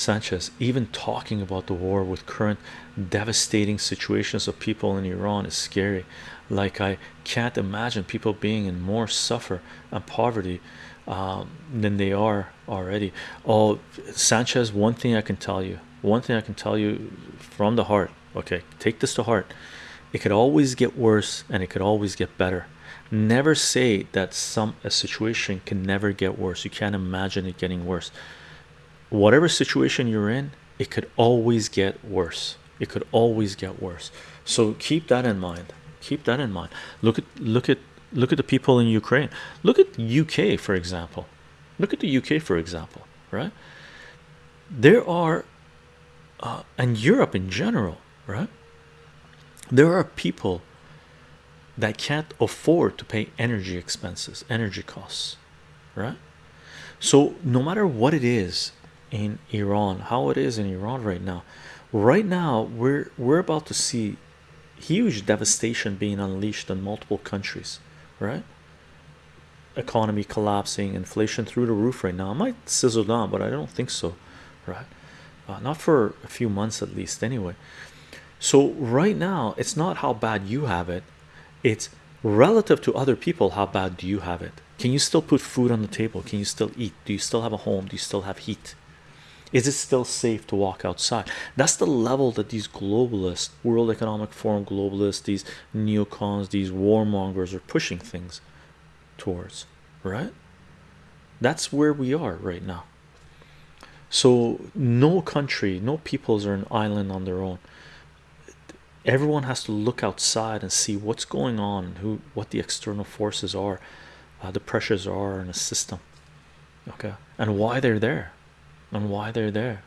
Sanchez, even talking about the war with current devastating situations of people in Iran is scary. Like, I can't imagine people being in more suffer and poverty um, than they are already. Oh, Sanchez, one thing I can tell you, one thing I can tell you from the heart, okay, take this to heart. It could always get worse and it could always get better. Never say that some a situation can never get worse. You can't imagine it getting worse. Whatever situation you're in, it could always get worse. It could always get worse. So keep that in mind. Keep that in mind. Look at look at look at the people in Ukraine. Look at UK for example. Look at the UK for example, right? There are uh, and Europe in general, right? There are people that can't afford to pay energy expenses, energy costs, right? So, no matter what it is in Iran, how it is in Iran right now, right now we're we're about to see huge devastation being unleashed on multiple countries, right? Economy collapsing, inflation through the roof right now. It might sizzle down, but I don't think so, right? Uh, not for a few months at least, anyway. So, right now, it's not how bad you have it, it's relative to other people. How bad do you have it? Can you still put food on the table? Can you still eat? Do you still have a home? Do you still have heat? Is it still safe to walk outside? That's the level that these globalists, World Economic Forum globalists, these neocons, these warmongers are pushing things towards, right? That's where we are right now. So, no country, no peoples are an island on their own. Everyone has to look outside and see what's going on, who, what the external forces are, uh, the pressures are in a system, okay, and why they're there and why they're there